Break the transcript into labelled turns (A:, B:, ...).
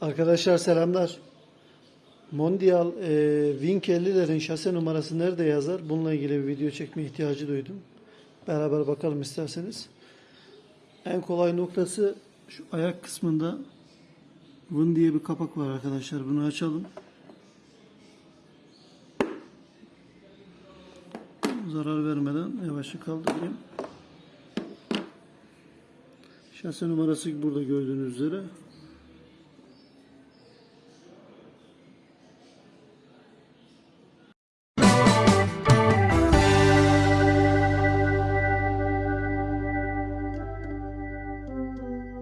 A: Arkadaşlar selamlar. Mondial e, Wing 50'lerin şase numarası nerede yazar? Bununla ilgili bir video çekme ihtiyacı duydum. Beraber bakalım isterseniz. En kolay noktası şu ayak kısmında Win diye bir kapak var arkadaşlar. Bunu açalım. Zarar vermeden yavaşça kaldırayım. Şase numarası burada gördüğünüz üzere.